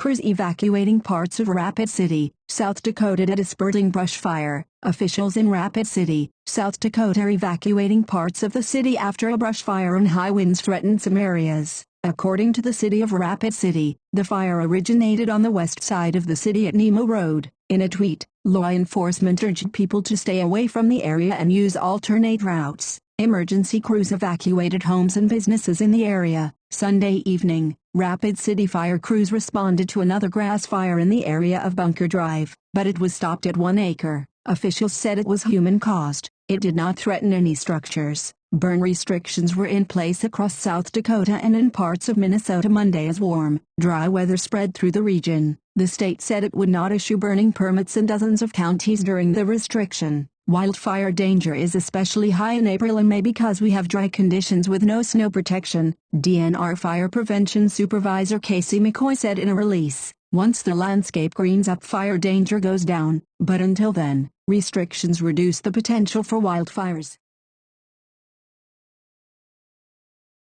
Crews evacuating parts of Rapid City, South Dakota at a dispersing brush fire. Officials in Rapid City, South Dakota evacuating parts of the city after a brush fire and high winds threatened some areas. According to the city of Rapid City, the fire originated on the west side of the city at Nemo Road. In a tweet, law enforcement urged people to stay away from the area and use alternate routes. Emergency crews evacuated homes and businesses in the area. Sunday evening, Rapid City fire crews responded to another grass fire in the area of Bunker Drive, but it was stopped at one acre. Officials said it was human-caused. It did not threaten any structures. Burn restrictions were in place across South Dakota and in parts of Minnesota Monday as warm, dry weather spread through the region. The state said it would not issue burning permits in dozens of counties during the restriction. Wildfire danger is especially high in April and May because we have dry conditions with no snow protection, DNR Fire Prevention Supervisor Casey McCoy said in a release. Once the landscape greens up fire danger goes down, but until then, restrictions reduce the potential for wildfires.